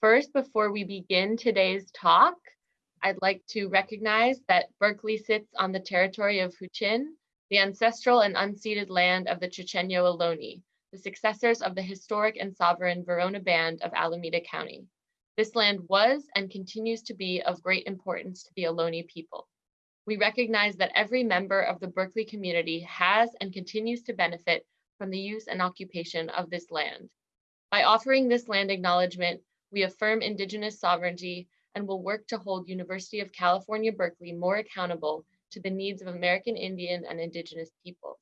First, before we begin today's talk, I'd like to recognize that Berkeley sits on the territory of Huichin, the ancestral and unceded land of the Chochenyo Ohlone, the successors of the historic and sovereign Verona Band of Alameda County. This land was and continues to be of great importance to the Ohlone people. We recognize that every member of the Berkeley community has and continues to benefit from the use and occupation of this land. By offering this land acknowledgement, we affirm Indigenous sovereignty and will work to hold University of California, Berkeley more accountable to the needs of American Indian and Indigenous peoples.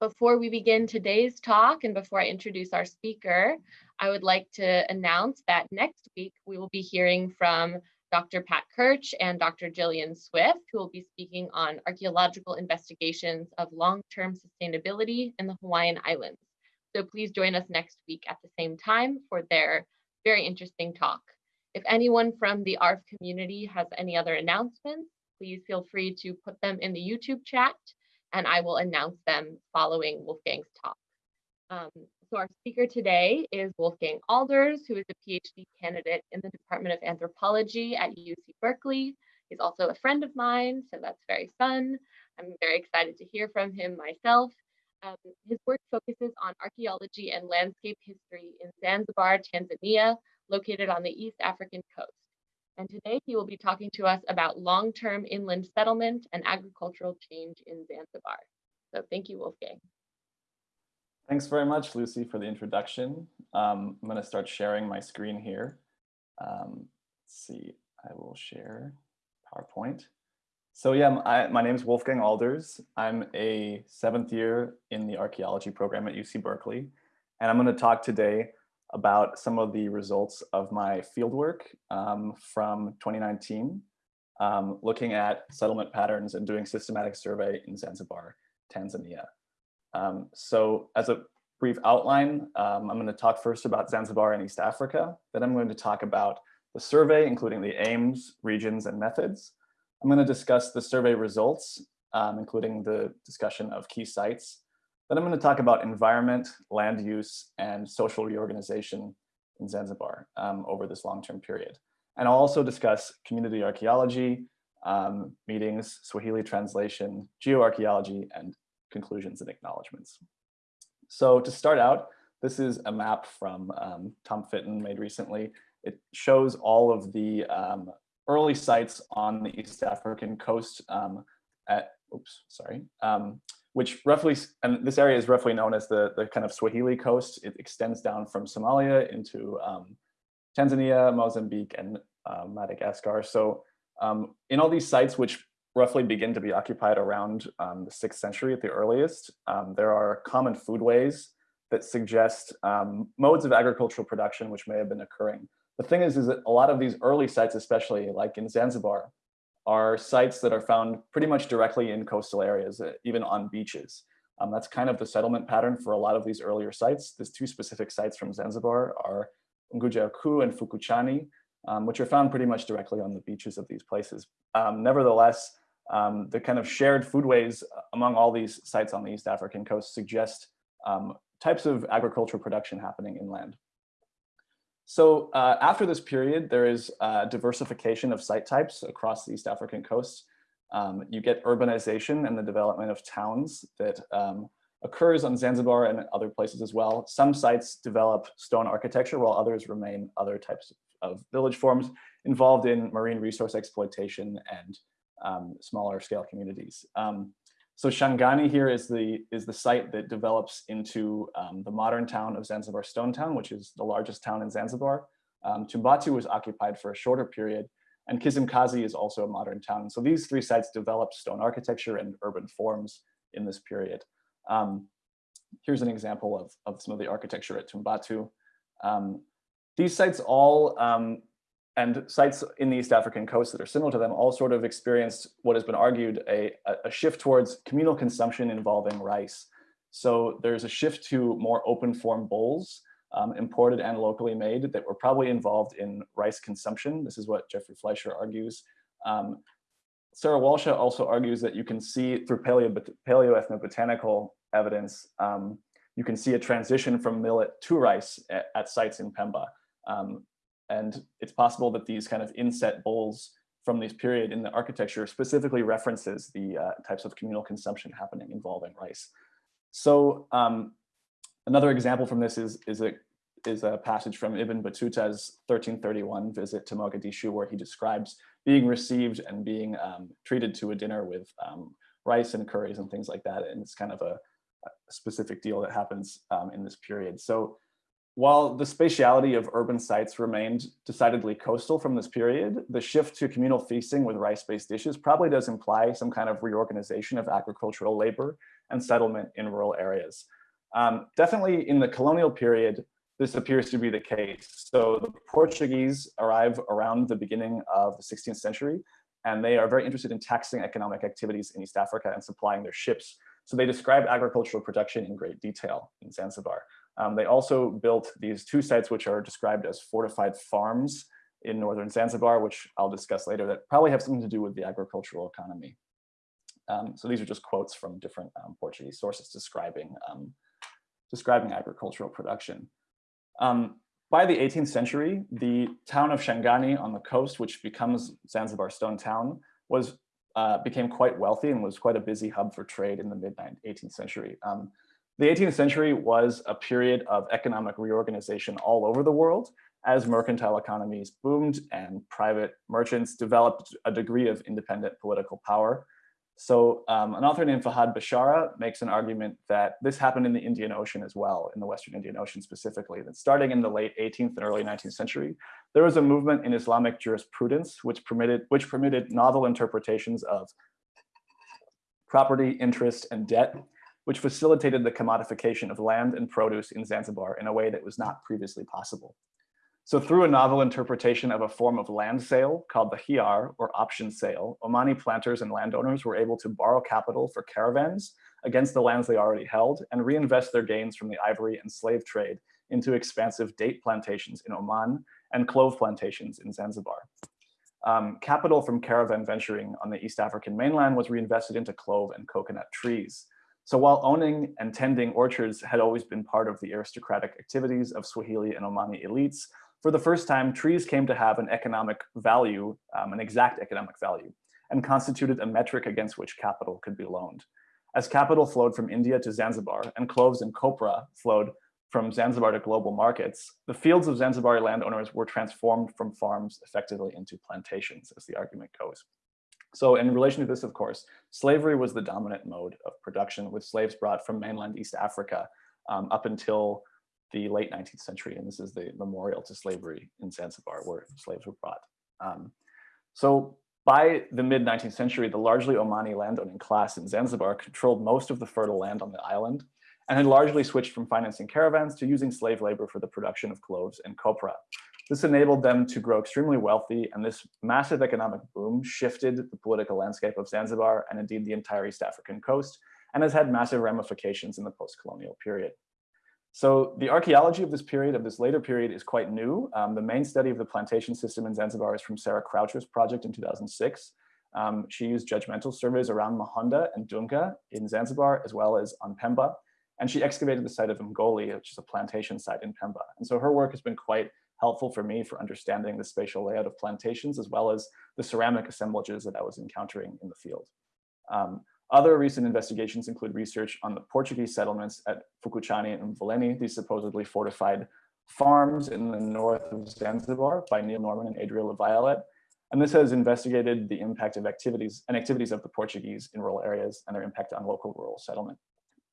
Before we begin today's talk and before I introduce our speaker, I would like to announce that next week we will be hearing from Dr. Pat Kirch and Dr. Jillian Swift, who will be speaking on archaeological investigations of long-term sustainability in the Hawaiian Islands. So please join us next week at the same time for their very interesting talk. If anyone from the ARF community has any other announcements, please feel free to put them in the YouTube chat and I will announce them following Wolfgang's talk. Um, so our speaker today is Wolfgang Alders, who is a PhD candidate in the Department of Anthropology at UC Berkeley. He's also a friend of mine, so that's very fun. I'm very excited to hear from him myself. Um, his work focuses on archaeology and landscape history in Zanzibar, Tanzania, located on the East African coast. And today he will be talking to us about long-term inland settlement and agricultural change in Zanzibar. So thank you, Wolfgang. Thanks very much, Lucy, for the introduction. Um, I'm going to start sharing my screen here. Um, let's see, I will share PowerPoint. So yeah, I, my name is Wolfgang Alders. I'm a seventh year in the archaeology program at UC Berkeley. And I'm going to talk today about some of the results of my fieldwork um, from 2019, um, looking at settlement patterns and doing systematic survey in Zanzibar, Tanzania. Um, so as a brief outline, um, I'm going to talk first about Zanzibar and East Africa. Then I'm going to talk about the survey, including the aims, regions, and methods. I'm going to discuss the survey results, um, including the discussion of key sites. Then I'm going to talk about environment, land use, and social reorganization in Zanzibar um, over this long-term period. And I'll also discuss community archaeology, um, meetings, Swahili translation, geoarchaeology, and conclusions and acknowledgements. So to start out, this is a map from um, Tom Fitton made recently. It shows all of the um, early sites on the East African coast um, at, oops, sorry, um, which roughly, and this area is roughly known as the, the kind of Swahili coast. It extends down from Somalia into um, Tanzania, Mozambique, and uh, Madagascar. So um, in all these sites, which roughly begin to be occupied around um, the sixth century at the earliest. Um, there are common foodways that suggest modes of agricultural production which may have been occurring. The thing is, is that a lot of these early sites, especially like in Zanzibar, are sites that are found pretty much directly in coastal areas, uh, even on beaches. Um, that's kind of the settlement pattern for a lot of these earlier sites. These two specific sites from Zanzibar are Unguja Kuu and Fukuchani, um, which are found pretty much directly on the beaches of these places. Um, nevertheless, um, the kind of shared foodways among all these sites on the East African coast suggest um, types of agricultural production happening inland. So uh, after this period, there is uh, diversification of site types across the East African coast. Um, you get urbanization and the development of towns that um, occurs on Zanzibar and other places as well. Some sites develop stone architecture while others remain other types of village forms involved in marine resource exploitation and um, smaller scale communities. Um, so Shangani here is the, is the site that develops into um, the modern town of Zanzibar Stone Town, which is the largest town in Zanzibar. Um, Tumbatu was occupied for a shorter period, and Kizimkazi is also a modern town. So these three sites developed stone architecture and urban forms in this period. Um, here's an example of, of some of the architecture at Tumbatu. Um, these sites all um, and sites in the East African coast that are similar to them all sort of experienced what has been argued a, a shift towards communal consumption involving rice. So there's a shift to more open form bowls, um, imported and locally made that were probably involved in rice consumption. This is what Jeffrey Fleisher argues. Um, Sarah Walshaw also argues that you can see through paleo, paleoethnobotanical evidence, um, you can see a transition from millet to rice at, at sites in Pemba. And it's possible that these kind of inset bowls from this period in the architecture specifically references the uh, types of communal consumption happening involving rice. So um, another example from this is, is, a, is a passage from Ibn Battuta's 1331 visit to Mogadishu, where he describes being received and being um, treated to a dinner with um, rice and curries and things like that. And it's kind of a, a specific deal that happens um, in this period. So while the spatiality of urban sites remained decidedly coastal from this period, the shift to communal feasting with rice-based dishes probably does imply some kind of reorganization of agricultural labor and settlement in rural areas. Um, definitely in the colonial period, this appears to be the case. So the Portuguese arrive around the beginning of the 16th century, and they are very interested in taxing economic activities in East Africa and supplying their ships. So they describe agricultural production in great detail in Zanzibar. Um, they also built these two sites which are described as fortified farms in northern Zanzibar, which I'll discuss later, that probably have something to do with the agricultural economy. Um, so these are just quotes from different um, Portuguese sources describing, um, describing agricultural production. Um, by the 18th century, the town of Shangani on the coast, which becomes Zanzibar Stone Town, was uh, became quite wealthy and was quite a busy hub for trade in the mid 18th century. Um, the 18th century was a period of economic reorganization all over the world as mercantile economies boomed and private merchants developed a degree of independent political power. So um, an author named Fahad Bishara makes an argument that this happened in the Indian Ocean as well, in the Western Indian Ocean specifically, that starting in the late 18th and early 19th century, there was a movement in Islamic jurisprudence which permitted, which permitted novel interpretations of property, interest, and debt which facilitated the commodification of land and produce in Zanzibar in a way that was not previously possible. So through a novel interpretation of a form of land sale called the hiyar or option sale, Omani planters and landowners were able to borrow capital for caravans against the lands they already held and reinvest their gains from the ivory and slave trade into expansive date plantations in Oman and clove plantations in Zanzibar. Um, capital from caravan venturing on the East African mainland was reinvested into clove and coconut trees. So while owning and tending orchards had always been part of the aristocratic activities of Swahili and Omani elites, for the first time, trees came to have an economic value, um, an exact economic value, and constituted a metric against which capital could be loaned. As capital flowed from India to Zanzibar and cloves and copra flowed from Zanzibar to global markets, the fields of Zanzibari landowners were transformed from farms effectively into plantations, as the argument goes. So in relation to this, of course, slavery was the dominant mode of production with slaves brought from mainland East Africa um, up until the late 19th century. And this is the memorial to slavery in Zanzibar where slaves were brought. Um, so by the mid 19th century, the largely Omani landowning class in Zanzibar controlled most of the fertile land on the island and had largely switched from financing caravans to using slave labor for the production of cloves and copra. This enabled them to grow extremely wealthy, and this massive economic boom shifted the political landscape of Zanzibar and indeed the entire East African coast, and has had massive ramifications in the post-colonial period. So the archaeology of this period, of this later period, is quite new. Um, the main study of the plantation system in Zanzibar is from Sarah Croucher's project in 2006. Um, she used judgmental surveys around Mahonda and Dunga in Zanzibar, as well as on Pemba. And she excavated the site of Mgoli, which is a plantation site in Pemba. And so her work has been quite helpful for me for understanding the spatial layout of plantations, as well as the ceramic assemblages that I was encountering in the field. Um, other recent investigations include research on the Portuguese settlements at Fukuchani and Mvuleni, these supposedly fortified farms in the north of Zanzibar by Neil Norman and Adria LaViolette. And this has investigated the impact of activities and activities of the Portuguese in rural areas and their impact on local rural settlement.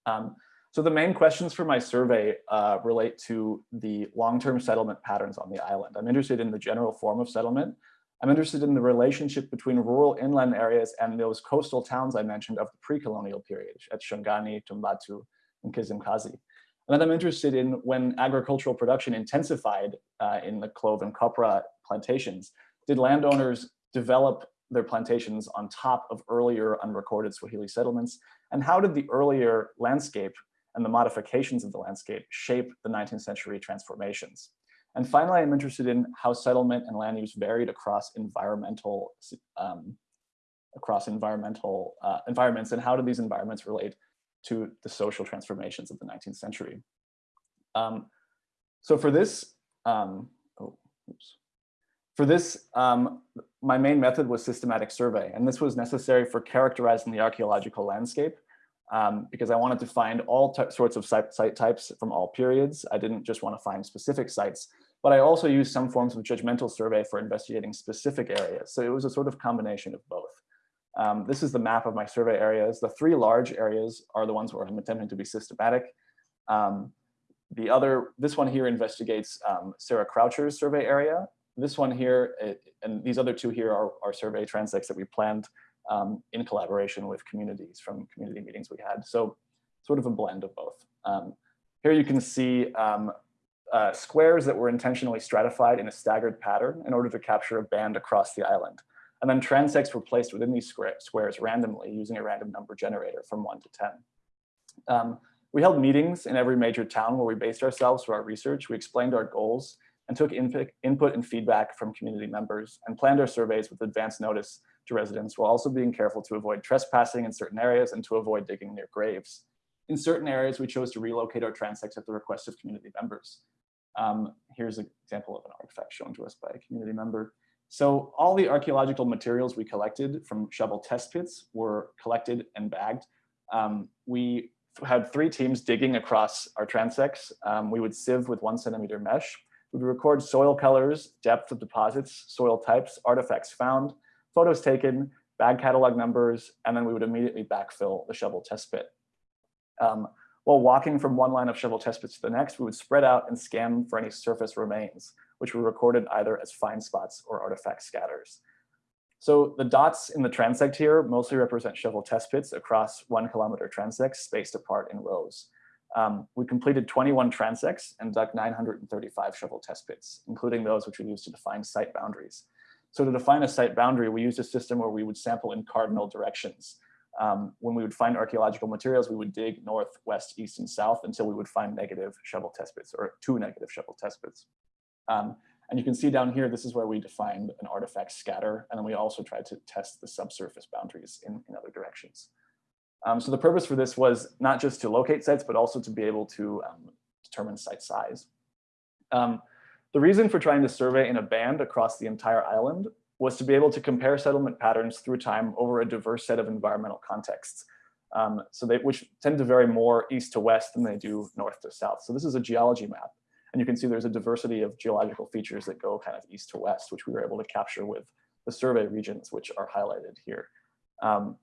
Um, so the main questions for my survey uh, relate to the long-term settlement patterns on the island. I'm interested in the general form of settlement. I'm interested in the relationship between rural inland areas and those coastal towns I mentioned of the pre-colonial period at Shangani, Tumbatu, and Kizimkazi. And then I'm interested in when agricultural production intensified uh, in the clove and copra plantations, did landowners develop their plantations on top of earlier unrecorded Swahili settlements? And how did the earlier landscape and the modifications of the landscape shape the 19th century transformations. And finally, I'm interested in how settlement and land use varied across environmental um, across environmental uh, environments and how do these environments relate to the social transformations of the 19th century. Um, so for this, um, oh, For this, um, my main method was systematic survey, and this was necessary for characterizing the archaeological landscape um, because I wanted to find all sorts of site, types from all periods. I didn't just want to find specific sites, but I also used some forms of judgmental survey for investigating specific areas. So it was a sort of combination of both. Um, this is the map of my survey areas. The three large areas are the ones where I'm attempting to be systematic. Um, the other, this one here investigates um, Sarah Croucher's survey area. This one here, it, and these other two here are, are survey transects that we planned um, in collaboration with communities from community meetings we had. So sort of a blend of both. Um, here you can see um, uh, squares that were intentionally stratified in a staggered pattern in order to capture a band across the island. And then transects were placed within these squares randomly using a random number generator from one to 10. Um, we held meetings in every major town where we based ourselves for our research. We explained our goals and took input, input and feedback from community members and planned our surveys with advance notice to residents while also being careful to avoid trespassing in certain areas and to avoid digging near graves. In certain areas, we chose to relocate our transects at the request of community members. Um, here's an example of an artifact shown to us by a community member. So all the archaeological materials we collected from shovel test pits were collected and bagged. Um, we had three teams digging across our transects. Um, we would sieve with one centimeter mesh. We would record soil colors, depth of deposits, soil types, artifacts found, photos taken, bag catalog numbers, and then we would immediately backfill the shovel test pit. Um, while walking from one line of shovel test pits to the next, we would spread out and scan for any surface remains, which were recorded either as find spots or artifact scatters. So the dots in the transect here mostly represent shovel test pits across one kilometer transects spaced apart in rows. Um, we completed 21 transects and dug 935 shovel test pits, including those which we used to define site boundaries. So to define a site boundary, we used a system where we would sample in cardinal directions. Um, when we would find archaeological materials, we would dig north, west, east, and south until we would find negative shovel test pits or two negative shovel test pits. Um, and you can see down here, this is where we defined an artifact scatter. And then we also tried to test the subsurface boundaries in, in other directions. Um, so the purpose for this was not just to locate sites, but also to be able to um, determine site size. Um, the reason for trying to survey in a band across the entire island was to be able to compare settlement patterns through time over a diverse set of environmental contexts. Um, so they, which tend to vary more east to west than they do north to south. So this is a geology map. And you can see there's a diversity of geological features that go kind of east to west, which we were able to capture with the survey regions, which are highlighted here. Um,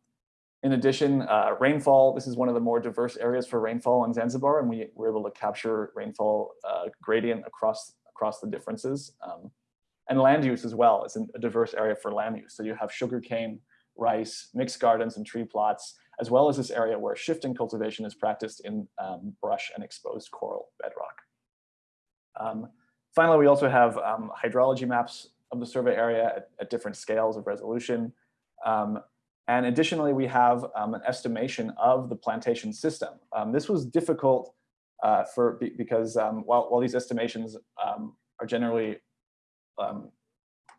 in addition, uh, rainfall, this is one of the more diverse areas for rainfall on Zanzibar, and we were able to capture rainfall uh, gradient across across the differences. Um, and land use as well is a diverse area for land use. So you have sugarcane, rice, mixed gardens and tree plots, as well as this area where shifting cultivation is practiced in um, brush and exposed coral bedrock. Um, finally, we also have um, hydrology maps of the survey area at, at different scales of resolution. Um, and additionally, we have um, an estimation of the plantation system. Um, this was difficult uh, for because um, while, while these estimations um, are generally um,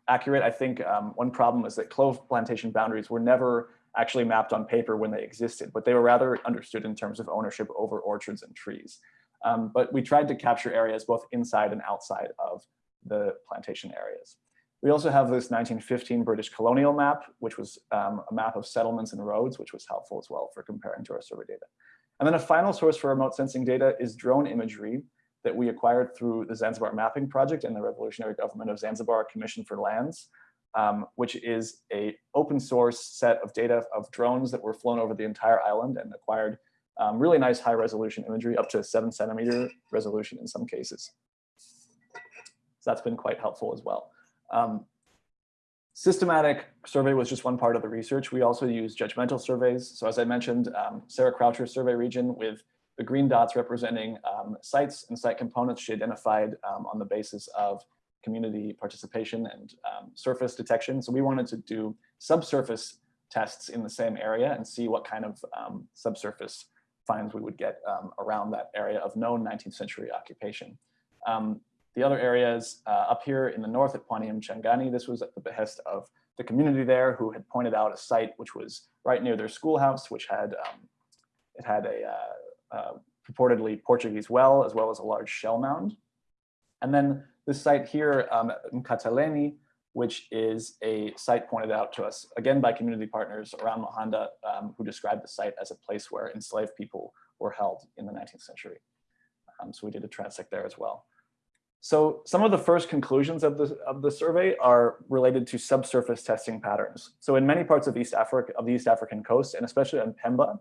accurate, I think um, one problem is that clove plantation boundaries were never actually mapped on paper when they existed, but they were rather understood in terms of ownership over orchards and trees. Um, but we tried to capture areas both inside and outside of the plantation areas. We also have this 1915 British colonial map, which was um, a map of settlements and roads, which was helpful as well for comparing to our survey data. And then a final source for remote sensing data is drone imagery that we acquired through the Zanzibar Mapping Project and the Revolutionary Government of Zanzibar Commission for Lands, um, which is a open source set of data of drones that were flown over the entire island and acquired um, really nice high resolution imagery up to seven centimeter resolution in some cases. So that's been quite helpful as well. Um, Systematic survey was just one part of the research. We also use judgmental surveys. So as I mentioned, um, Sarah Croucher's survey region with the green dots representing um, sites and site components she identified um, on the basis of community participation and um, surface detection. So we wanted to do subsurface tests in the same area and see what kind of um, subsurface finds we would get um, around that area of known 19th century occupation. The other areas uh, up here in the north at Pwani Mchangani, this was at the behest of the community there who had pointed out a site which was right near their schoolhouse, which had um, it had a uh, uh, purportedly Portuguese well, as well as a large shell mound. And then this site here um, in Kataleni which is a site pointed out to us, again, by community partners around Mahonda, um, who described the site as a place where enslaved people were held in the 19th century. Um, so we did a transect there as well. So some of the first conclusions of the, of the survey are related to subsurface testing patterns. So in many parts of East Africa, of the East African coast, and especially in Pemba,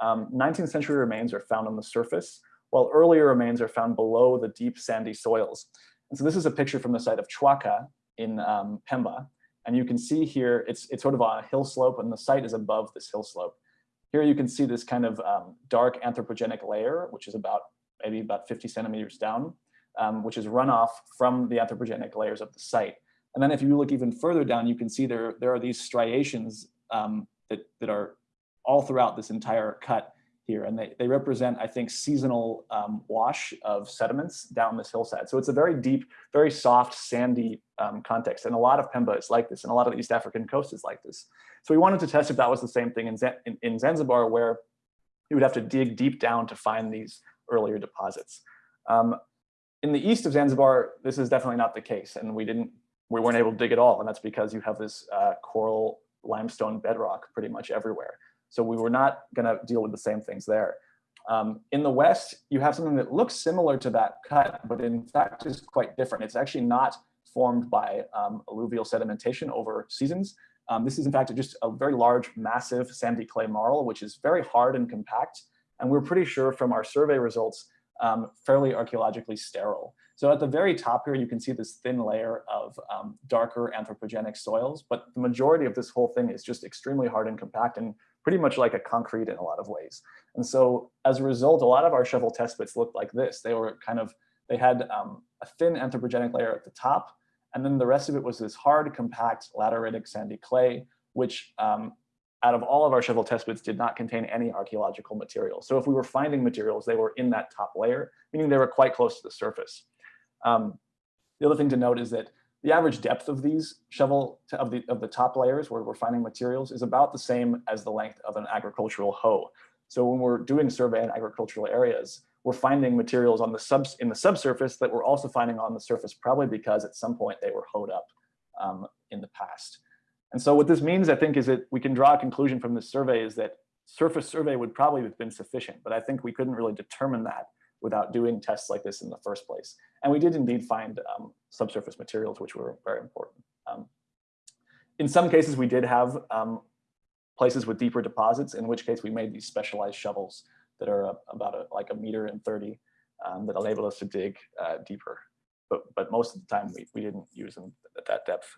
um, 19th century remains are found on the surface, while earlier remains are found below the deep sandy soils. And so this is a picture from the site of Chwaka in um, Pemba. And you can see here, it's, it's sort of on a hill slope and the site is above this hill slope. Here you can see this kind of um, dark anthropogenic layer, which is about maybe about 50 centimeters down, um, which is runoff from the anthropogenic layers of the site. And then if you look even further down, you can see there, there are these striations um, that, that are all throughout this entire cut here. And they, they represent, I think, seasonal um, wash of sediments down this hillside. So it's a very deep, very soft, sandy um, context. And a lot of Pemba is like this, and a lot of the East African coast is like this. So we wanted to test if that was the same thing in, in, in Zanzibar, where you would have to dig deep down to find these earlier deposits. Um, in the east of Zanzibar, this is definitely not the case, and we didn't, we weren't able to dig at all, and that's because you have this uh, coral limestone bedrock pretty much everywhere. So we were not going to deal with the same things there. Um, in the west, you have something that looks similar to that cut, but in fact is quite different. It's actually not formed by um, alluvial sedimentation over seasons. Um, this is in fact just a very large, massive sandy clay marl, which is very hard and compact. And we're pretty sure from our survey results, um, fairly archaeologically sterile. So at the very top here, you can see this thin layer of um, darker anthropogenic soils, but the majority of this whole thing is just extremely hard and compact and pretty much like a concrete in a lot of ways. And so as a result, a lot of our shovel test pits looked like this. They were kind of, they had um, a thin anthropogenic layer at the top, and then the rest of it was this hard, compact, lateritic sandy clay, which um, out of all of our shovel test pits did not contain any archaeological material. So if we were finding materials, they were in that top layer, meaning they were quite close to the surface. Um, the other thing to note is that the average depth of these shovel of the of the top layers where we're finding materials is about the same as the length of an agricultural hoe. So when we're doing survey in agricultural areas, we're finding materials on the subs in the subsurface that we're also finding on the surface, probably because at some point they were hoed up um, in the past. And so what this means, I think, is that we can draw a conclusion from this survey is that surface survey would probably have been sufficient, but I think we couldn't really determine that without doing tests like this in the first place. And we did indeed find um, subsurface materials, which were very important. Um, in some cases, we did have um, places with deeper deposits, in which case we made these specialized shovels that are about a, like a meter and 30 um, that enabled us to dig uh, deeper. But, but most of the time we, we didn't use them at that depth.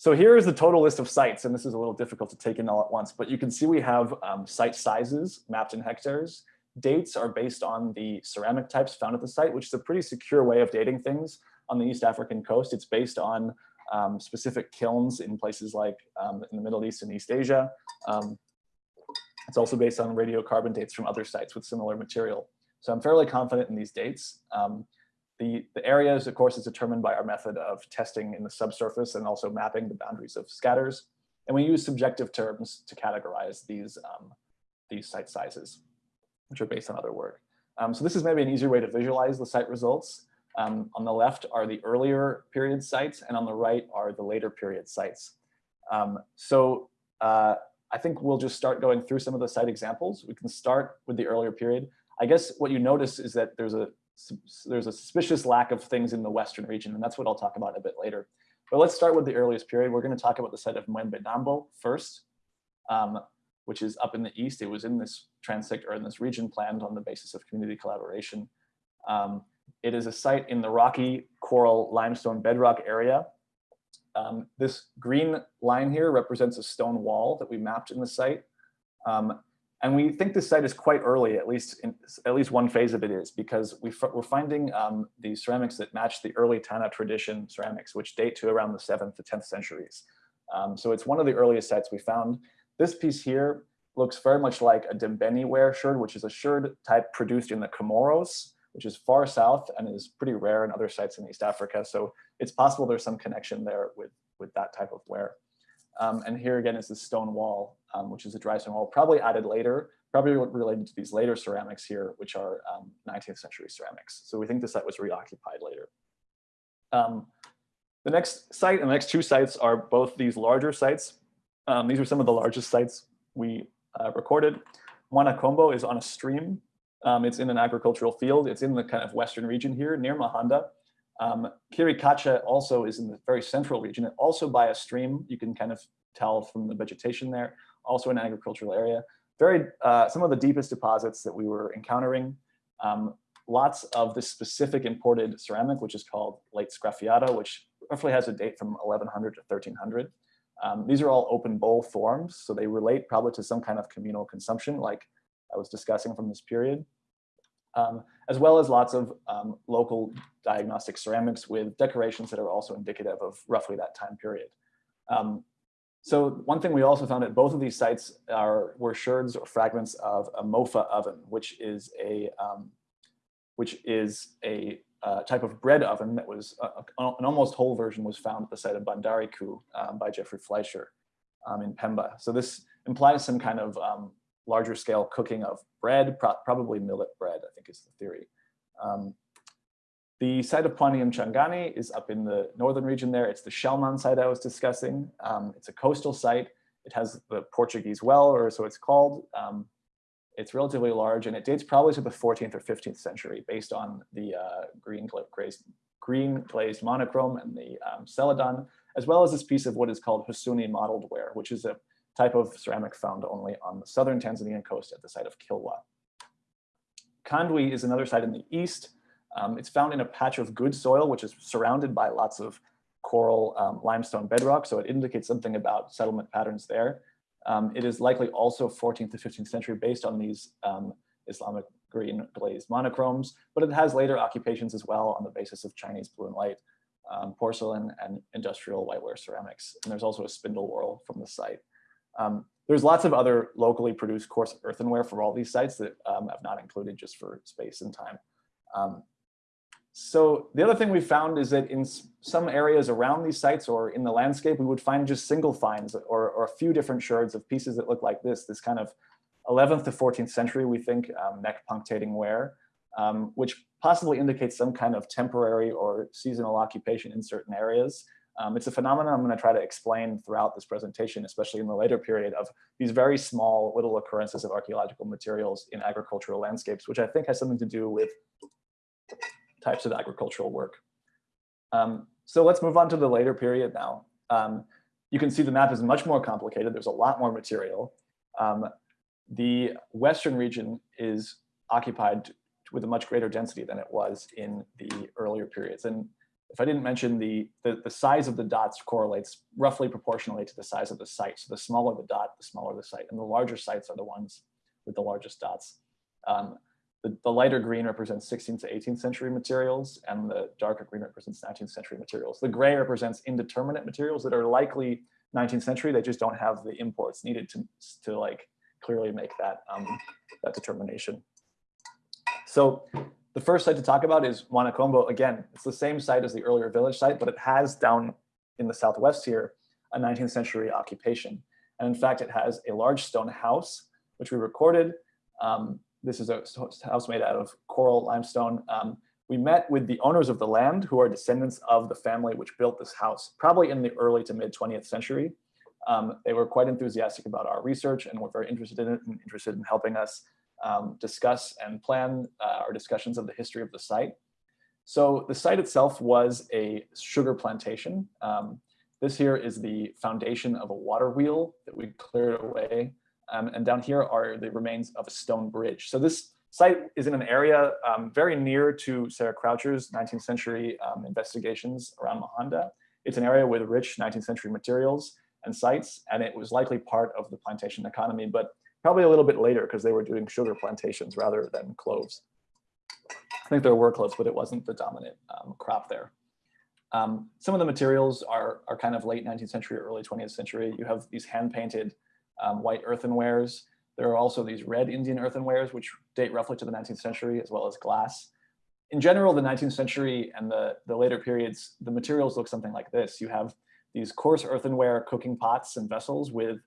Um, so here is the total list of sites, and this is a little difficult to take in all at once, but you can see we have um, site sizes mapped in hectares. Dates are based on the ceramic types found at the site, which is a pretty secure way of dating things on the East African coast. It's based on um, specific kilns in places like um, in the Middle East and East Asia. Um, it's also based on radiocarbon dates from other sites with similar material. So I'm fairly confident in these dates. The, the areas, of course, is determined by our method of testing in the subsurface and also mapping the boundaries of scatters. And we use subjective terms to categorize these, um, these site sizes, which are based on other work. Um, so this is maybe an easier way to visualize the site results. Um, on the left are the earlier period sites, and on the right are the later period sites. Um, so uh, I think we'll just start going through some of the site examples. We can start with the earlier period. I guess what you notice is that there's a there's a suspicious lack of things in the Western region, and that's what I'll talk about a bit later. But let's start with the earliest period. We're going to talk about the site of Mwembedambo first, um, which is up in the east. It was in this transect or in this region planned on the basis of community collaboration. Um, it is a site in the rocky coral limestone bedrock area. Um, this green line here represents a stone wall that we mapped in the site. And we think this site is quite early, at least in, at least one phase of it is, because we are finding um, these ceramics that match the early Tana tradition ceramics, which date to around the 7th to 10th centuries. Um, so it's one of the earliest sites we found. This piece here looks very much like a Dembeni ware sherd, which is a sherd type produced in the Comoros, which is far south and is pretty rare in other sites in East Africa. So it's possible there's some connection there with, with that type of ware. Um, and here again is the stone wall, um, which is a dry stone wall, probably added later, probably related to these later ceramics here, which are um, 19th century ceramics. So we think the site was reoccupied later. Um, The next site and the next two sites are both these larger sites. Um, these are some of the largest sites we uh, recorded. Mwanakombo is on a stream. Um, it's in an agricultural field. It's in the kind of western region here near Mahonda. Um, Kirikacha also is in the very central region, and also by a stream. You can kind of tell from the vegetation there, also an agricultural area. Very, uh, some of the deepest deposits that we were encountering. Um, lots of this specific imported ceramic, which is called late sgraffiato, which roughly has a date from 1100 to 1300. Um, these are all open bowl forms, so they relate probably to some kind of communal consumption like I was discussing from this period, um, as well as lots of um, local diagnostic ceramics with decorations that are also indicative of roughly that time period. Um, so one thing we also found at both of these sites are were sherds or fragments of a mofa oven, which is a um, which is a uh, type of bread oven that was uh, an almost whole version was found at the site of Bandariku um, by Jeffrey Fleisher um, in Pemba. So this implies some kind of um, larger scale cooking of bread, pro probably millet bread, I think is the theory. The site of Pwani Mchangani is up in the northern region there. It's the Shellman site I was discussing. Um, it's a coastal site. It has the Portuguese well, or so it's called. Um, it's relatively large and it dates probably to the 14th or 15th century based on the uh, green, glazed, green glazed monochrome and the um, celadon, as well as this piece of what is called Husuni mottled ware, which is a type of ceramic found only on the southern Tanzanian coast at the site of Kilwa. Kandwi is another site in the east. Um, it's found in a patch of good soil, which is surrounded by lots of coral um, limestone bedrock. So it indicates something about settlement patterns there. Um, it is likely also 14th to 15th century based on these um, Islamic green glazed monochromes, but it has later occupations as well on the basis of Chinese blue and white um, porcelain and industrial whiteware ceramics. And there's also a spindle whorl from the site. Um, there's lots of other locally produced coarse earthenware for all these sites that um, I've not included just for space and time. Um, so the other thing we found is that in some areas around these sites or in the landscape, we would find just single finds or, or a few different sherds of pieces that look like this, this kind of 11th to 14th century, we think, um, neck punctating ware, um, which possibly indicates some kind of temporary or seasonal occupation in certain areas. Um, it's a phenomenon I'm going to try to explain throughout this presentation, especially in the later period of these very small little occurrences of archaeological materials in agricultural landscapes, which I think has something to do with types of agricultural work. Um, so let's move on to the later period now. Um, you can see the map is much more complicated. There's a lot more material. Um, the western region is occupied with a much greater density than it was in the earlier periods. And if I didn't mention the, the, the, size of the dots correlates roughly proportionally to the size of the site. So the smaller the dot, the smaller the site. And the larger sites are the ones with the largest dots. Um, the, the, lighter green represents 16th to 18th century materials, and the darker green represents 19th century materials. The gray represents indeterminate materials that are likely 19th century. They just don't have the imports needed to, to like clearly make that, um, that determination. So the first site to talk about is Mwanakombo. Again, it's the same site as the earlier village site, but it has down in the southwest here a 19th century occupation. And in fact, it has a large stone house, which we recorded. Um, this is a house made out of coral limestone. Um, we met with the owners of the land who are descendants of the family which built this house, probably in the early to mid 20th century. Um, they were quite enthusiastic about our research and were very interested in it and interested in helping us um, discuss and plan uh, our discussions of the history of the site. So the site itself was a sugar plantation. Um, this here is the foundation of a water wheel that we cleared away um, and down here are the remains of a stone bridge. So this site is in an area um, very near to Sarah Croucher's 19th century um, investigations around Mahonda. It's an area with rich 19th century materials and sites, and it was likely part of the plantation economy, but probably a little bit later because they were doing sugar plantations rather than cloves. I think there were cloves, but it wasn't the dominant um, crop there. Um, some of the materials are, are kind of late 19th century, early 20th century. You have these hand-painted um, white earthenwares. There are also these red Indian earthenwares, which date roughly to the 19th century, as well as glass. In general, the 19th century and the, the later periods, the materials look something like this. You have these coarse earthenware cooking pots and vessels with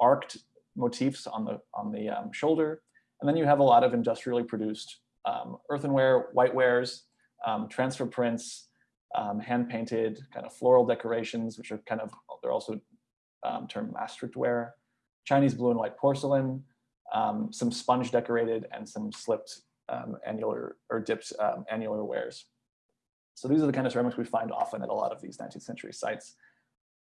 arced motifs on the, on the um, shoulder. And then you have a lot of industrially produced um, earthenware, whitewares, um, transfer prints, um, hand painted kind of floral decorations, which are kind of, they're also um, termed maastricht ware, Chinese blue and white porcelain, um, some sponge decorated and some slipped um, annular or dipped um, annular wares. So these are the kind of ceramics we find often at a lot of these 19th century sites.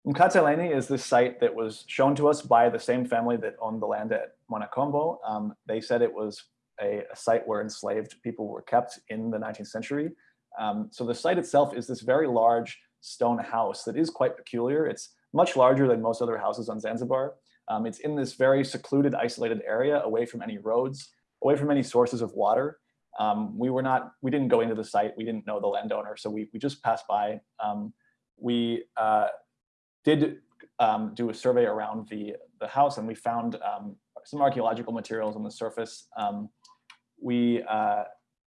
Mkateleni is this site that was shown to us by the same family that owned the land at Mwanakombo. Um, they said it was a, a, site where enslaved people were kept in the 19th century. Um, so the site itself is this very large stone house that is quite peculiar. It's much larger than most other houses on Zanzibar. Um, it's in this very secluded, isolated area away from any roads, away from any sources of water. Um, we were not, we didn't go into the site. We didn't know the landowner. So we, we just passed by. Um, we uh, did um, do a survey around the, the house and we found um, some archaeological materials on the surface. Um, we, uh,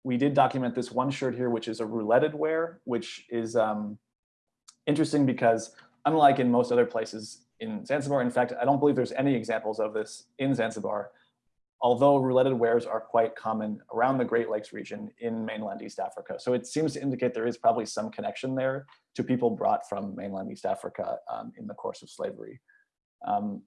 we did document this one sherd here, which is a rouletted ware, which is interesting because unlike in most other places in Zanzibar. In fact, I don't believe there's any examples of this in Zanzibar, although rouletted wares are quite common around the Great Lakes region in mainland East Africa. So it seems to indicate there is probably some connection there to people brought from mainland East Africa um, in the course of slavery. Um,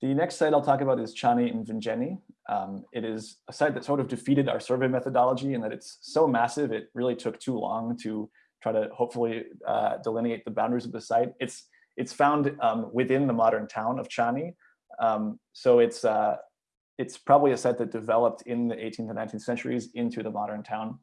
the next site I'll talk about is Chani Mvinjeni. Um, it is a site that sort of defeated our survey methodology in that it's so massive, it really took too long to try to hopefully uh, delineate the boundaries of the site. It's it's found um, within the modern town of Chani. Um, so it's, uh, it's probably a site that developed in the 18th and 19th centuries into the modern town.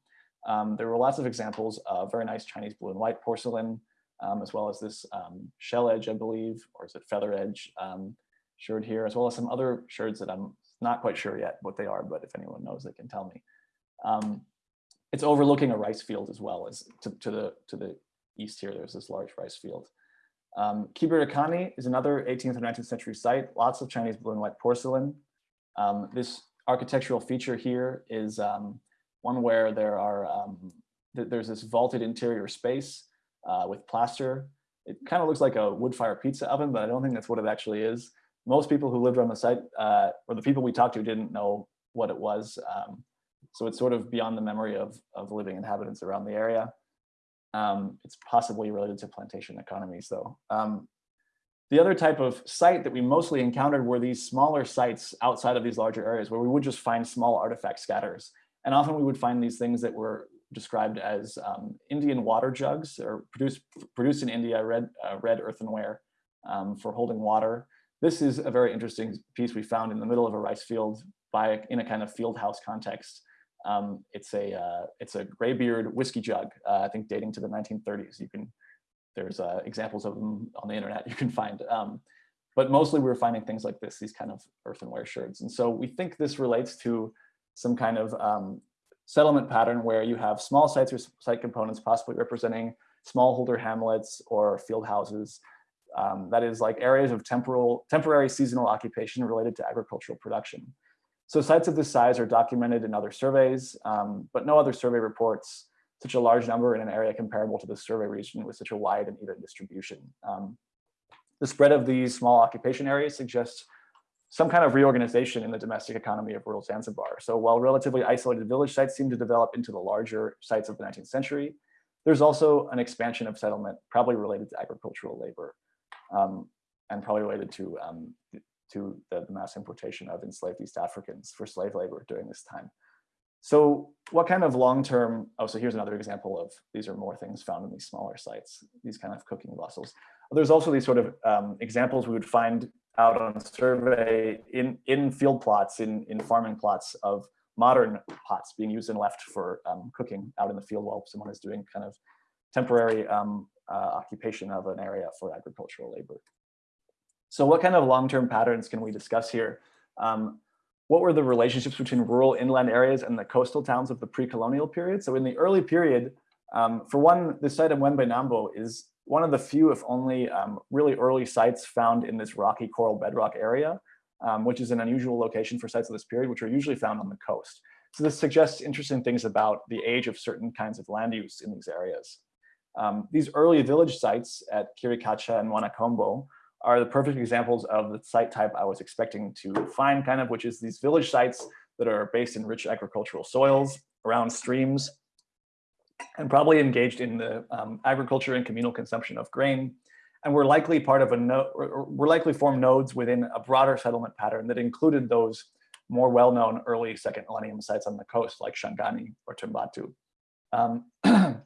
Um, there were lots of examples of very nice Chinese blue and white porcelain, um, as well as this um, shell edge, I believe, or is it feather edge um, sherd here, as well as some other sherds that I'm not quite sure yet what they are, but if anyone knows, they can tell me. it's overlooking a rice field as well as to, to, the, to the east here, there's this large rice field. Um, Kibirakani is another 18th or 19th century site, lots of Chinese blue and white porcelain. Um, this architectural feature here is um, one where there are um, th there's this vaulted interior space uh, with plaster. It kind of looks like a wood fire pizza oven, but I don't think that's what it actually is. Most people who lived on the site, uh, or the people we talked to didn't know what it was. Um, so it's sort of beyond the memory of, of living inhabitants around the area. Um, it's possibly related to plantation economies though. Um, the other type of site that we mostly encountered were these smaller sites outside of these larger areas where we would just find small artifact scatters. And often we would find these things that were described as um, Indian water jugs or produced, produced in India, red, uh, red earthenware um, for holding water. This is a very interesting piece we found in the middle of a rice field by in a kind of field house context. Um, it's a uh, it's a graybeard whiskey jug, uh, I think dating to the 1930s. You can there's uh, examples of them on the internet you can find. Um, but mostly we are finding things like this, these kind of earthenware sherds. And so we think this relates to some kind of um, settlement pattern where you have small sites or site components possibly representing smallholder hamlets or field houses. Um, that is like areas of temporal, temporary seasonal occupation related to agricultural production. So sites of this size are documented in other surveys, um, but no other survey reports such a large number in an area comparable to the survey region with such a wide and even distribution. Um, the spread of these small occupation areas suggests some kind of reorganization in the domestic economy of rural Zanzibar. So while relatively isolated village sites seem to develop into the larger sites of the 19th century, there's also an expansion of settlement, probably related to agricultural labor, um, and probably related to um, to the, mass importation of enslaved East Africans for slave labor during this time. So what kind of long-term, oh, so here's another example of, these are more things found in these smaller sites, these kind of cooking vessels. There's also these sort of um, examples we would find out on survey in, in field plots, in, in farming plots of modern pots being used and left for um, cooking out in the field while someone is doing kind of temporary um, uh, occupation of an area for agricultural labor. So what kind of long-term patterns can we discuss here? Um, what were the relationships between rural inland areas and the coastal towns of the pre-colonial period? So in the early period, um, for one, the site of Nambo is one of the few, if only, um, really early sites found in this rocky coral bedrock area, um, which is an unusual location for sites of this period, which are usually found on the coast. So this suggests interesting things about the age of certain kinds of land use in these areas. Um, these early village sites at Kirikacha and Mwanakombo are the perfect examples of the site type I was expecting to find kind of, which is these village sites that are based in rich agricultural soils around streams. and probably engaged in the um, agriculture and communal consumption of grain, and were likely part of a node, were likely formed nodes within a broader settlement pattern that included those more well-known early second millennium sites on the coast like Shangani or Tumbatu. Um,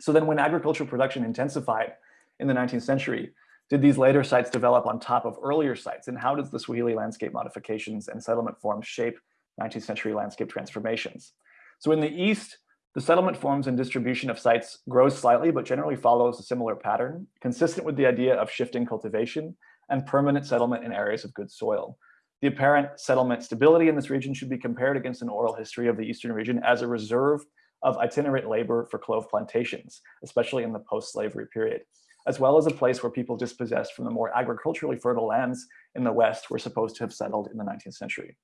so then when agricultural production intensified in the 19th century, did these later sites develop on top of earlier sites? And how does the Swahili landscape modifications and settlement forms shape 19th century landscape transformations? So in the East, the settlement forms and distribution of sites grows slightly, but generally follows a similar pattern, consistent with the idea of shifting cultivation and permanent settlement in areas of good soil. The apparent settlement stability in this region should be compared against an oral history of the Eastern region as a reserve of itinerant labor for clove plantations, especially in the post-slavery period, as well as a place where people dispossessed from the more agriculturally fertile lands in the West were supposed to have settled in the 19th century.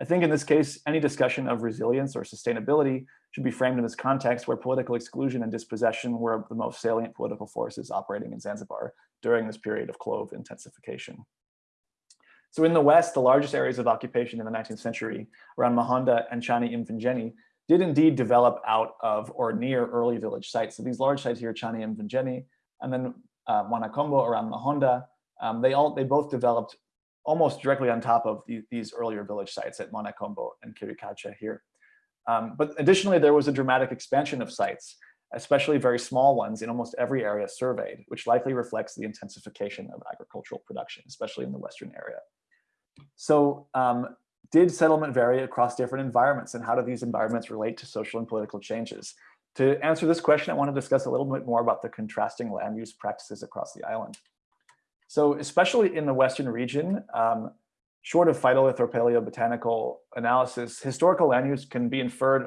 I think in this case, any discussion of resilience or sustainability should be framed in this context where political exclusion and dispossession were the most salient political forces operating in Zanzibar during this period of clove intensification. So in the West, the largest areas of occupation in the 19th century around Mahonda and Chani Mvinjeni did indeed develop out of or near early village sites. So these large sites here, Chani Mvinjeni, and then uh, Mwanakombo around Mahonda, um, they all they both developed almost directly on top of the, these earlier village sites at Mwanakombo and Kirikacha here. Um, but additionally, there was a dramatic expansion of sites, especially very small ones in almost every area surveyed, which likely reflects the intensification of agricultural production, especially in the Western area. So um, did settlement vary across different environments and how do these environments relate to social and political changes? To answer this question, I want to discuss a little bit more about the contrasting land use practices across the island. So especially in the Western region, um, short of phytolith or paleobotanical analysis, historical land use can be inferred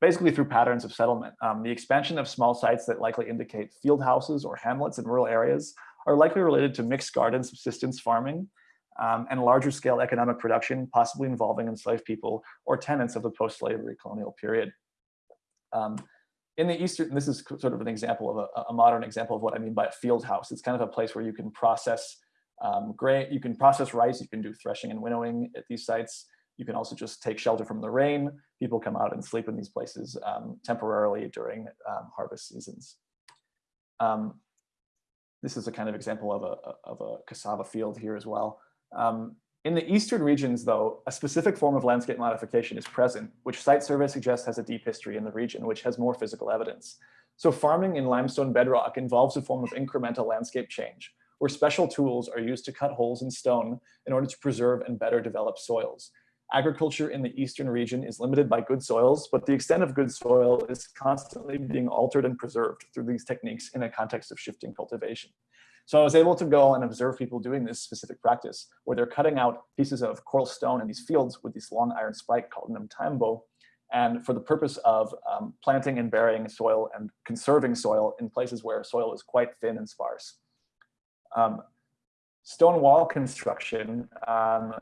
basically through patterns of settlement. Um, the expansion of small sites that likely indicate field houses or hamlets in rural areas are likely related to mixed garden subsistence farming um, and larger scale economic production, possibly involving enslaved people or tenants of the post-slavery colonial period. Um, in the Eastern, this is sort of an example of a, a, modern example of what I mean by a field house. It's kind of a place where you can process um, grain, you can process rice, you can do threshing and winnowing at these sites. You can also just take shelter from the rain. People come out and sleep in these places um, temporarily during um, harvest seasons. Um, this is a kind of example of a, of a cassava field here as well. Um, in the eastern regions, though, a specific form of landscape modification is present, which site survey suggests has a deep history in the region, which has more physical evidence. So farming in limestone bedrock involves a form of incremental landscape change, where special tools are used to cut holes in stone in order to preserve and better develop soils. Agriculture in the eastern region is limited by good soils, but the extent of good soil is constantly being altered and preserved through these techniques in a context of shifting cultivation. So I was able to go and observe people doing this specific practice where they're cutting out pieces of coral stone in these fields with this long iron spike called an mtambo, and for the purpose of um, planting and burying soil and conserving soil in places where soil is quite thin and sparse. Um, stone wall construction um,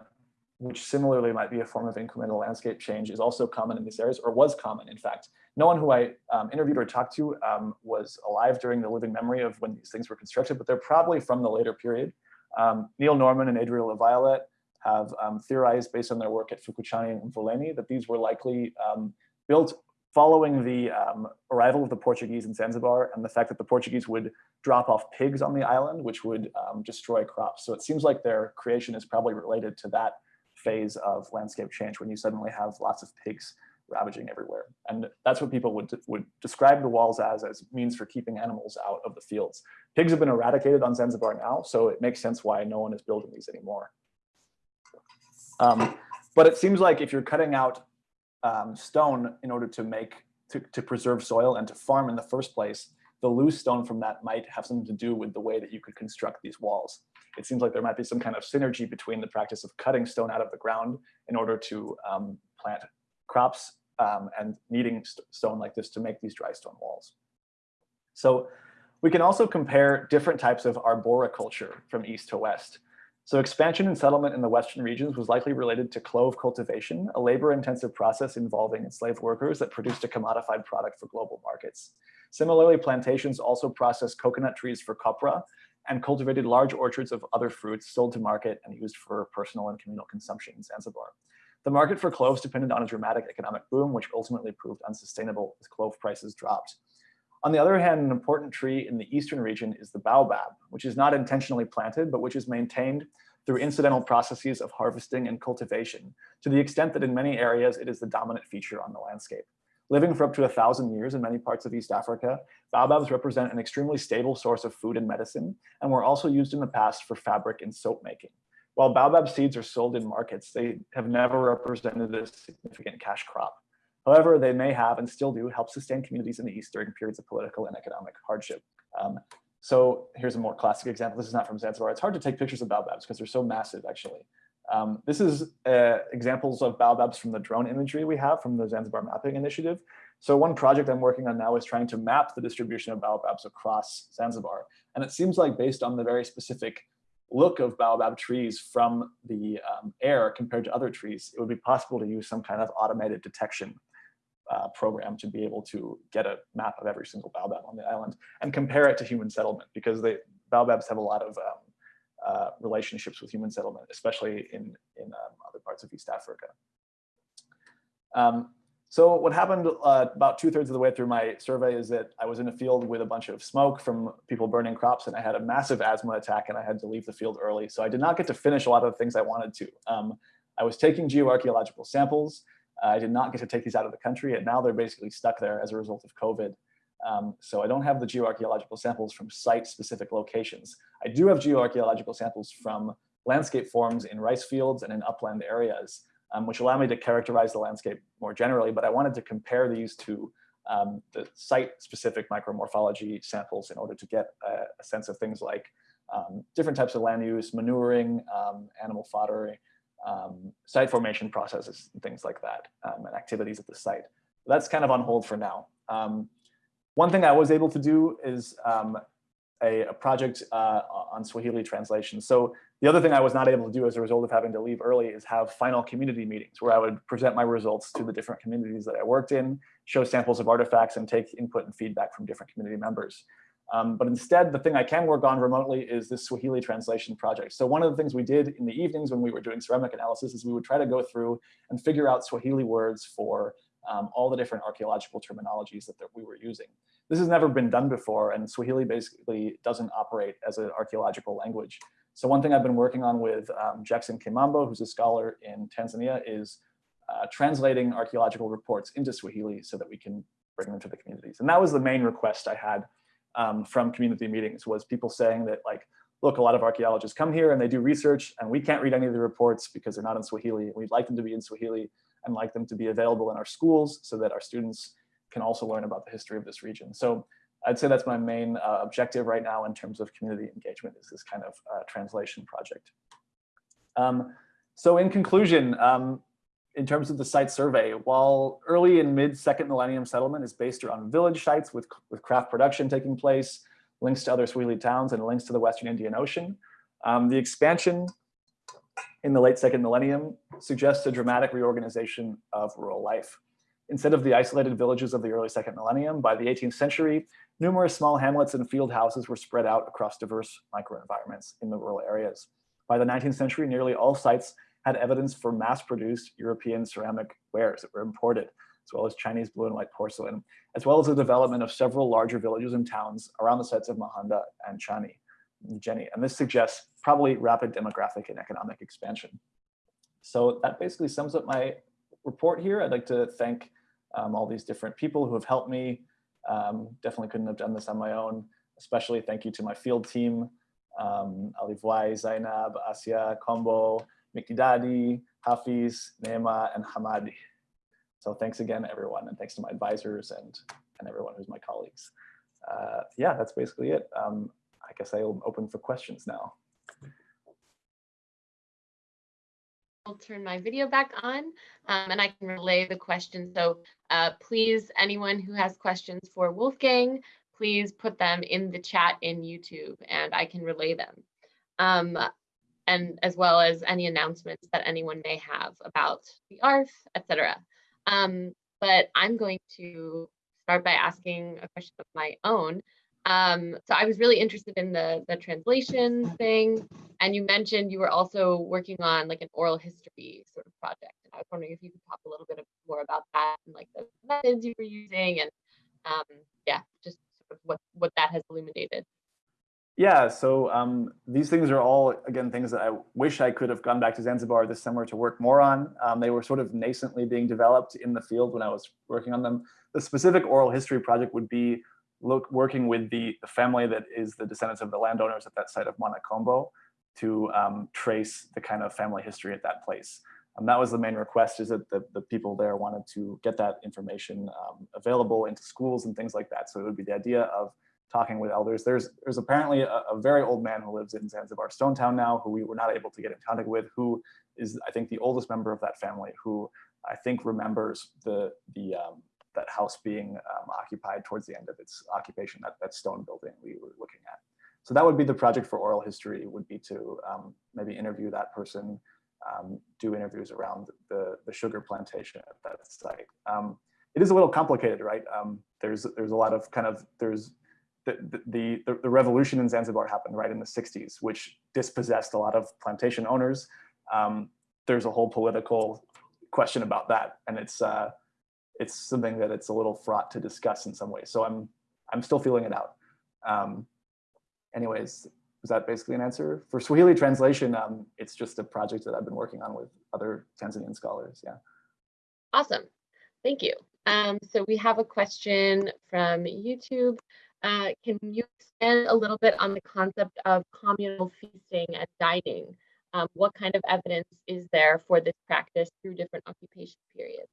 which similarly might be a form of incremental landscape change, is also common in these areas, or was common, in fact. No one who I um, interviewed or talked to um, was alive during the living memory of when these things were constructed, but they're probably from the later period. Um, Neil Norman and Adria LaViolette have um, theorized, based on their work at Fukuchani and Mvuleni, that these were likely um, built following the um, arrival of the Portuguese in Zanzibar and the fact that the Portuguese would drop off pigs on the island, which would destroy crops. So it seems like their creation is probably related to that phase of landscape change when you suddenly have lots of pigs ravaging everywhere. And that's what people would, would describe the walls as, as means for keeping animals out of the fields. Pigs have been eradicated on Zanzibar now, so it makes sense why no one is building these anymore. Um, but it seems like if you're cutting out um, stone in order to make, to, to preserve soil and to farm in the first place, the loose stone from that might have something to do with the way that you could construct these walls. It seems like there might be some kind of synergy between the practice of cutting stone out of the ground in order to um, plant crops um, and needing st stone like this to make these dry stone walls. So we can also compare different types of arboriculture from east to west. So expansion and settlement in the western regions was likely related to clove cultivation, a labor-intensive process involving enslaved workers that produced a commodified product for global markets. Similarly, plantations also processed coconut trees for copra and cultivated large orchards of other fruits sold to market and used for personal and communal consumption in Zanzibar. The market for cloves depended on a dramatic economic boom, which ultimately proved unsustainable as clove prices dropped. On the other hand, an important tree in the eastern region is the baobab, which is not intentionally planted, but which is maintained through incidental processes of harvesting and cultivation, to the extent that in many areas it is the dominant feature on the landscape. Living for up to a thousand years in many parts of East Africa, baobabs represent an extremely stable source of food and medicine, and were also used in the past for fabric and soap making. While baobab seeds are sold in markets, they have never represented a significant cash crop. However, they may have and still do help sustain communities in the East during periods of political and economic hardship. Um, so here's a more classic example. This is not from Zanzibar. It's hard to take pictures of baobabs because they're so massive, actually. Um, this is uh, examples of baobabs from the drone imagery we have from the Zanzibar Mapping Initiative. So one project I'm working on now is trying to map the distribution of baobabs across Zanzibar. And it seems like based on the very specific look of baobab trees from the um, air compared to other trees, it would be possible to use some kind of automated detection uh, program to be able to get a map of every single baobab on the island and compare it to human settlement because they baobabs have a lot of um, uh, relationships with human settlement, especially in, in um, other parts of East Africa. Um, so what happened uh, about two thirds of the way through my survey is that I was in a field with a bunch of smoke from people burning crops and I had a massive asthma attack and I had to leave the field early. So I did not get to finish a lot of the things I wanted to. Um, I was taking geoarchaeological samples. I did not get to take these out of the country and now they're basically stuck there as a result of COVID. Um, so I don't have the geoarchaeological samples from site-specific locations. I do have geoarchaeological samples from landscape forms in rice fields and in upland areas, um, which allow me to characterize the landscape more generally, but I wanted to compare these to um, the site-specific micromorphology samples in order to get a, a sense of things like um, different types of land use, manuring, um, animal fodder, um, site formation processes, and things like that, and activities at the site. That's kind of on hold for now. Um, one thing I was able to do is um, a, a, project uh, on Swahili translation. So the other thing I was not able to do as a result of having to leave early is have final community meetings where I would present my results to the different communities that I worked in, show samples of artifacts and take input and feedback from different community members. Um, but instead, the thing I can work on remotely is this Swahili translation project. So one of the things we did in the evenings when we were doing ceramic analysis is we would try to go through and figure out Swahili words for um, all the different archaeological terminologies that, that we were using. This has never been done before, and Swahili basically doesn't operate as an archaeological language. So one thing I've been working on with um, Jackson Kimambo, who's a scholar in Tanzania, is uh, translating archaeological reports into Swahili so that we can bring them to the communities. And that was the main request I had um, from community meetings was people saying that like, look, a lot of archaeologists come here and they do research and we can't read any of the reports because they're not in Swahili. We'd like them to be in Swahili and like them to be available in our schools so that our students can also learn about the history of this region. So I'd say that's my main uh, objective right now in terms of community engagement is this kind of uh, translation project. Um, so in conclusion, um, in terms of the site survey, while early and mid second millennium settlement is based around village sites with, with craft production taking place, links to other Swahili towns and links to the Western Indian Ocean, um, the expansion in the late second millennium suggests a dramatic reorganization of rural life. Instead of the isolated villages of the early second millennium, by the 18th century, numerous small hamlets and field houses were spread out across diverse microenvironments in the rural areas. By the 19th century, nearly all sites had evidence for mass-produced European ceramic wares that were imported, as well as Chinese blue and white porcelain, as well as the development of several larger villages and towns around the sites of Mahonda and Chani Mvinjeni, and this suggests probably rapid demographic and economic expansion. So that basically sums up my report here. I'd like to thank um, all these different people who have helped me. Um, definitely couldn't have done this on my own. Especially thank you to my field team, um, Alivwai, Zainab, Asia, Kombo, Mikidadi, Hafiz, Neema, and Hamadi. So thanks again, everyone, and thanks to my advisors and, and everyone who's my colleagues. Uh, yeah, that's basically it. Um, I guess I'll open for questions now. I'll turn my video back on um, and I can relay the questions. So uh, please, anyone who has questions for Wolfgang, please put them in the chat in YouTube and I can relay them. Um, and as well as any announcements that anyone may have about the ARF, etc. Um, but I'm going to start by asking a question of my own. Um, so I was really interested in the the translation thing, and you mentioned you were also working on like an oral history sort of project. And I was wondering if you could talk a little bit more about that and like the methods you were using, and um, yeah, just sort of what what that has illuminated. Yeah, so um, these things are all, again, things that I wish I could have gone back to Zanzibar this summer to work more on. Um, they were sort of nascently being developed in the field when I was working on them. The specific oral history project would be look, working with the, family that is the descendants of the landowners at that site of Mwanakombo to um, trace the kind of family history at that place. Um, that was the main request is that the, the people there wanted to get that information um, available into schools and things like that. So it would be the idea of talking with elders. There's, there's apparently a, a very old man who lives in Zanzibar Stone Town now, who we were not able to get in contact with, who is, I think, the oldest member of that family, who I think remembers the, the, um, that house being um, occupied towards the end of its occupation, that, that stone building we were looking at. So that would be the project for oral history, would be to um, maybe interview that person, um, do interviews around the, the sugar plantation at that site. Um, it is a little complicated, right? Um, there's, there's a lot of kind of, there's the, the, the, the, revolution in Zanzibar happened right in the 60s, which dispossessed a lot of plantation owners. Um, there's a whole political question about that. And it's, uh, it's something that it's a little fraught to discuss in some ways. So I'm, I'm still feeling it out. Um, anyways, was that basically an answer? For Swahili translation, um, it's just a project that I've been working on with other Tanzanian scholars, yeah. Awesome, thank you. Um, so we have a question from YouTube. Uh, can you expand a little bit on the concept of communal feasting and dining? Um, what kind of evidence is there for this practice through different occupation periods?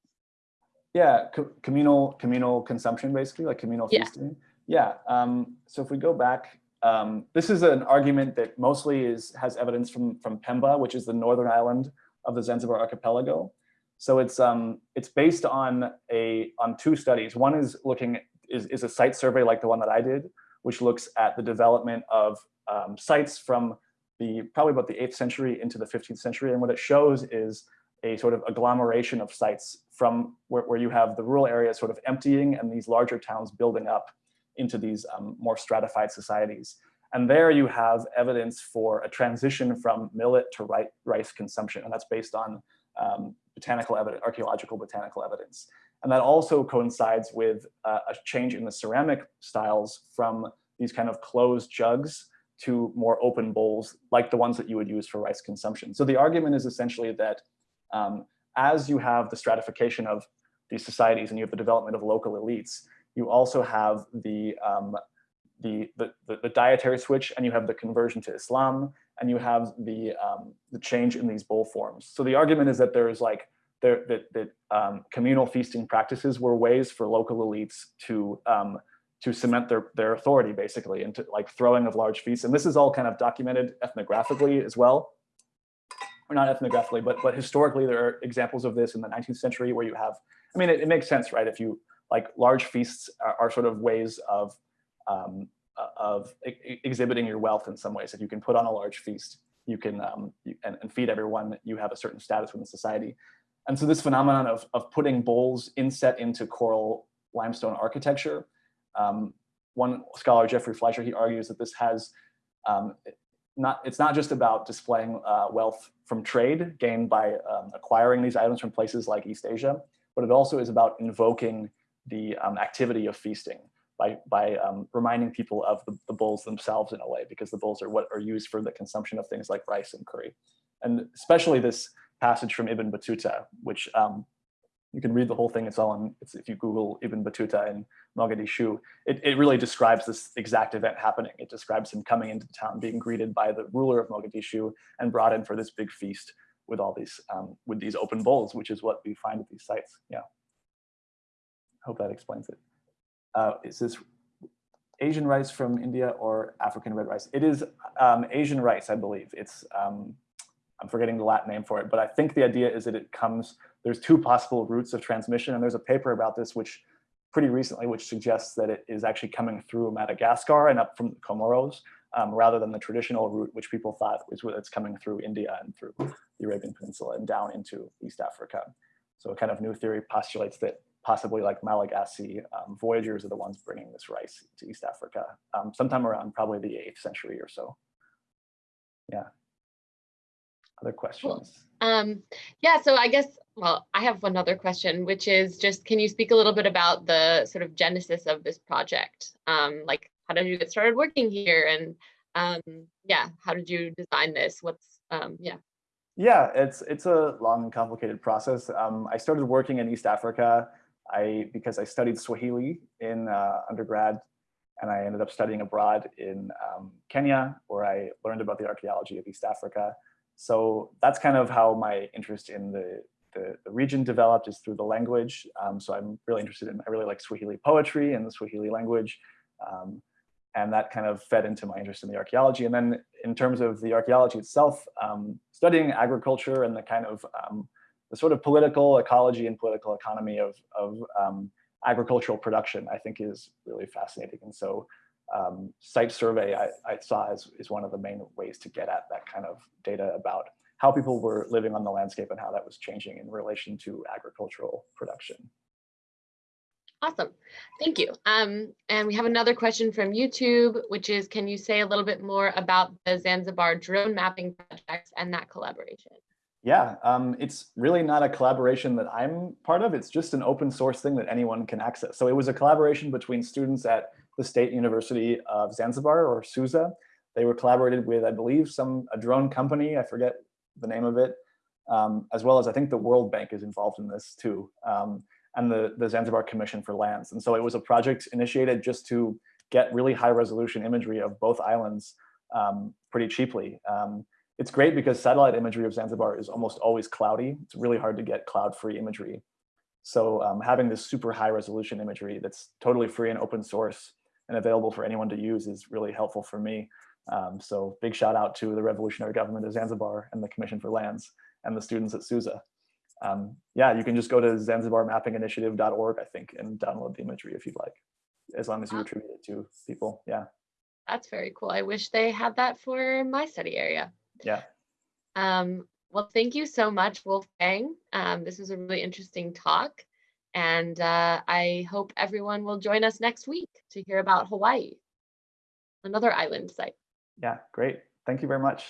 Yeah, co communal communal consumption, basically, like communal yeah. feasting. Yeah. Um, so if we go back, um, this is an argument that mostly is has evidence from from Pemba, which is the northern island of the Zanzibar archipelago. So it's um, it's based on a on two studies. One is looking is, is a site survey like the one that I did, which looks at the development of um, sites from the probably about the 8th century into the 15th century. And what it shows is a sort of agglomeration of sites from where, where you have the rural areas sort of emptying and these larger towns building up into these um, more stratified societies. And there you have evidence for a transition from millet to rice consumption. And that's based on um, botanical evidence, archaeological botanical evidence. And that also coincides with uh, a change in the ceramic styles from these kind of closed jugs to more open bowls, like the ones that you would use for rice consumption. So the argument is essentially that um, as you have the stratification of these societies and you have the development of local elites, you also have the, um, the, the, the, dietary switch and you have the conversion to Islam and you have the, um, the change in these bowl forms. So the argument is that there is like there, that, that um, communal feasting practices were ways for local elites to um, to cement their their authority basically into like throwing of large feasts. And this is all kind of documented ethnographically as well, or not ethnographically, but but historically there are examples of this in the 19th century where you have. I mean, it, it makes sense, right? If you like large feasts are, are sort of ways of um, of exhibiting your wealth in some ways. If you can put on a large feast, you can um, and, and feed everyone, you have a certain status within society. And so this phenomenon of, of putting bowls inset into coral limestone architecture, um, one scholar, Jeffrey Fleisher, he argues that this has um, not, it's not just about displaying uh, wealth from trade gained by um, acquiring these items from places like East Asia, but it also is about invoking the um, activity of feasting by, by um, reminding people of the, the bowls themselves in a way, because the bowls are what are used for the consumption of things like rice and curry. And especially this passage from Ibn Battuta, which um, you can read the whole thing. It's all in, it's, if you Google Ibn Battuta and Mogadishu, it, it really describes this exact event happening. It describes him coming into the town, being greeted by the ruler of Mogadishu and brought in for this big feast with all these, um, with these open bowls, which is what we find at these sites. Yeah. Hope that explains it. Uh, is this Asian rice from India or African red rice? It is um, Asian rice, I believe. It's um, I'm forgetting the Latin name for it, but I think the idea is that it comes, there's two possible routes of transmission. And there's a paper about this, which pretty recently, which suggests that it is actually coming through Madagascar and up from the Comoros, um, rather than the traditional route, which people thought was it's coming through India and through the Arabian Peninsula and down into East Africa. So a kind of new theory postulates that possibly like Malagasy, um, voyagers are the ones bringing this rice to East Africa, um, sometime around probably the 8th century or so. Yeah. Other questions? Um, yeah, so I guess, well, I have one other question, which is just, can you speak a little bit about the sort of genesis of this project? Um, like, how did you get started working here? And um, yeah, how did you design this? What's, um, yeah. Yeah, it's it's a long and complicated process. Um, I started working in East Africa I because I studied Swahili in uh, undergrad, and I ended up studying abroad in um, Kenya, where I learned about the archaeology of East Africa. So that's kind of how my interest in the the, the region developed is through the language. Um, so I'm really interested in, I really like Swahili poetry and the Swahili language. Um, and that kind of fed into my interest in the archaeology. And then in terms of the archaeology itself, um, studying agriculture and the kind of um, the sort of political ecology and political economy of, of um, agricultural production, I think is really fascinating. And so um, site survey I, I saw is, is one of the main ways to get at that kind of data about how people were living on the landscape and how that was changing in relation to agricultural production. Awesome. Thank you. Um, and we have another question from YouTube, which is, can you say a little bit more about the Zanzibar drone mapping project and that collaboration? Yeah, um, it's really not a collaboration that I'm part of. It's just an open source thing that anyone can access. So it was a collaboration between students at the State University of Zanzibar or SUZA. They were collaborated with, I believe, some a drone company. I forget the name of it, um, as well as I think the World Bank is involved in this too. Um, and the, the Zanzibar Commission for Lands. And so it was a project initiated just to get really high resolution imagery of both islands um, pretty cheaply. Um, it's great because satellite imagery of Zanzibar is almost always cloudy. It's really hard to get cloud-free imagery. So um, having this super high resolution imagery that's totally free and open source and available for anyone to use is really helpful for me. Um, so big shout out to the Revolutionary Government of Zanzibar and the Commission for Lands and the students at SUZA um, yeah, you can just go to zanzibarmappinginitiative.org, I think, and download the imagery if you'd like, as long as you attribute it to people. Yeah. That's very cool. I wish they had that for my study area. Yeah. Um, well, thank you so much, Wolfgang. Um, this was a really interesting talk. And uh, I hope everyone will join us next week to hear about Hawaii, another island site. Yeah, great. Thank you very much.